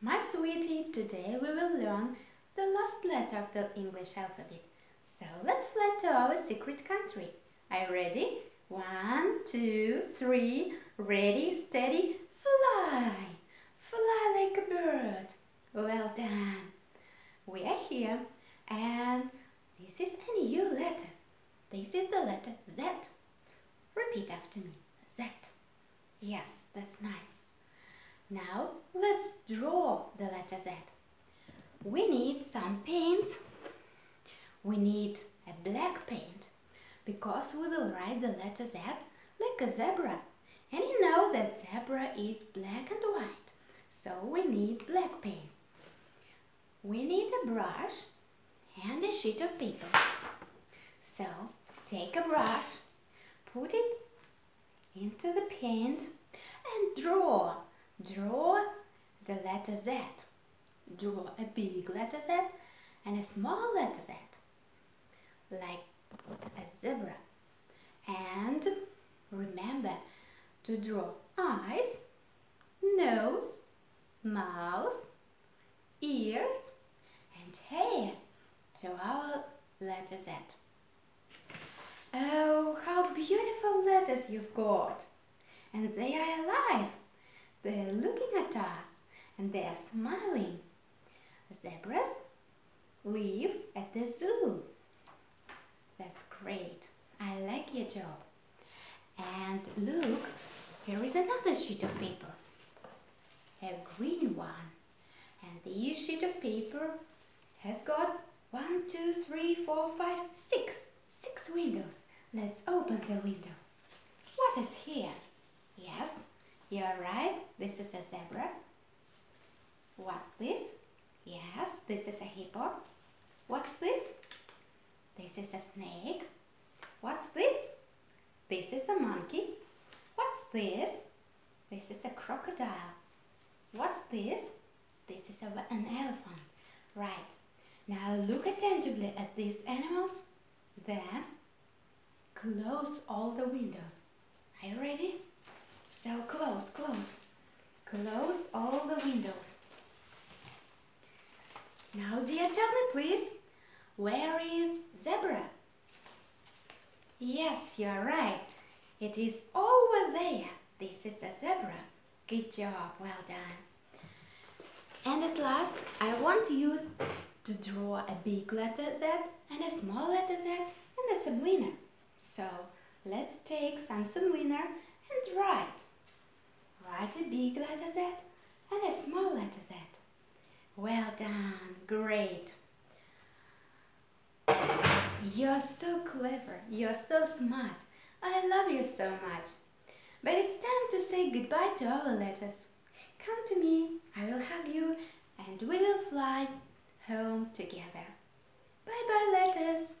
My sweetie, today we will learn the last letter of the English alphabet. So let's fly to our secret country. Are you ready? One, two, three, ready, steady, fly! Fly like a bird. Well done. We are here and this is a new letter. This is the letter Z. Repeat after me. Z. Yes, that's nice. Now let's draw the letter Z. We need some paint. We need a black paint because we will write the letter Z like a zebra. And you know that zebra is black and white, so we need black paint. We need a brush and a sheet of paper. So take a brush, put it into the paint and draw Draw the letter Z. Draw a big letter Z and a small letter Z, like a zebra. And remember to draw eyes, nose, mouth, ears and hair to our letter Z. Oh, how beautiful letters you've got! And they are alive! They're looking at us and they're smiling. Zebras live at the zoo. That's great. I like your job. And look, here is another sheet of paper. A green one. And this sheet of paper has got one, two, three, four, five, six. Six windows. Let's open the window. What is here? Yes, you're right, this is a zebra. What's this? Yes, this is a hippo. What's this? This is a snake. What's this? This is a monkey. What's this? This is a crocodile. What's this? This is a, an elephant. Right. Now look attentively at these animals. Then close all the windows. Are you ready? So close, close. Close all the windows. Now dear, tell me please, where is zebra? Yes, you're right. It is over there. This is a zebra. Good job, well done. And at last, I want you to draw a big letter Z and a small letter Z and a subliner. So let's take some subliner and write. A big letter Z and a small letter Z. Well done, great. You're so clever, you're so smart. I love you so much. But it's time to say goodbye to our letters. Come to me, I will hug you and we will fly home together. Bye bye letters.